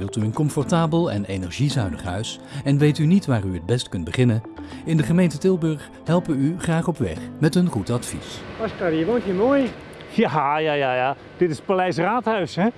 Wilt u een comfortabel en energiezuinig huis en weet u niet waar u het best kunt beginnen? In de gemeente Tilburg helpen u graag op weg met een goed advies. Oscar, je woont hier mooi. Ja, ja, ja, ja. Dit is Paleis Raadhuis, hè?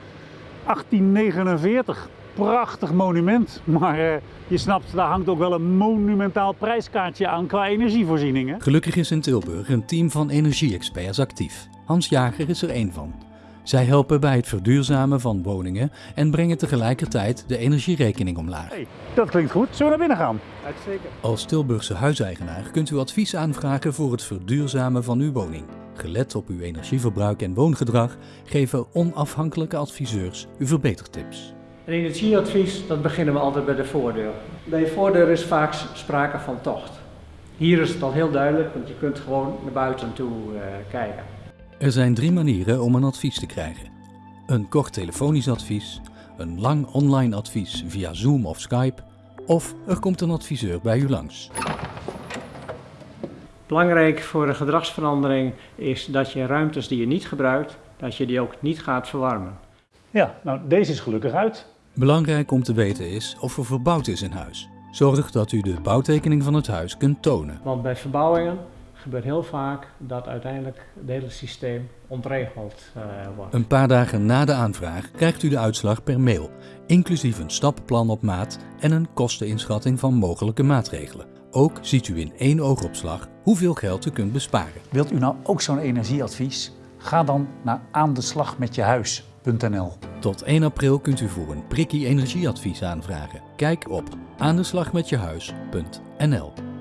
1849. Prachtig monument. Maar eh, je snapt, daar hangt ook wel een monumentaal prijskaartje aan qua energievoorzieningen. Gelukkig is in Tilburg een team van energie-experts actief. Hans Jager is er één van. Zij helpen bij het verduurzamen van woningen en brengen tegelijkertijd de energierekening omlaag. Hey, dat klinkt goed. Zullen we naar binnen gaan? Uitstekend. Als Tilburgse huiseigenaar kunt u advies aanvragen voor het verduurzamen van uw woning. Gelet op uw energieverbruik en woongedrag geven onafhankelijke adviseurs u verbetertips. Een energieadvies, dat beginnen we altijd bij de voordeur. Bij je voordeur is vaak sprake van tocht. Hier is het al heel duidelijk, want je kunt gewoon naar buiten toe eh, kijken. Er zijn drie manieren om een advies te krijgen. Een kort telefonisch advies, een lang online advies via Zoom of Skype of er komt een adviseur bij u langs. Belangrijk voor een gedragsverandering is dat je ruimtes die je niet gebruikt, dat je die ook niet gaat verwarmen. Ja, nou deze is gelukkig uit. Belangrijk om te weten is of er verbouwd is in huis. Zorg dat u de bouwtekening van het huis kunt tonen. Want bij verbouwingen gebeurt heel vaak dat uiteindelijk het hele systeem ontregeld uh, wordt. Een paar dagen na de aanvraag krijgt u de uitslag per mail, inclusief een stappenplan op maat en een kosteninschatting van mogelijke maatregelen. Ook ziet u in één oogopslag hoeveel geld u kunt besparen. Wilt u nou ook zo'n energieadvies? Ga dan naar aandeslagmetjehuis.nl. Tot 1 april kunt u voor een prikkie energieadvies aanvragen. Kijk op aandeslagmetjehuis.nl.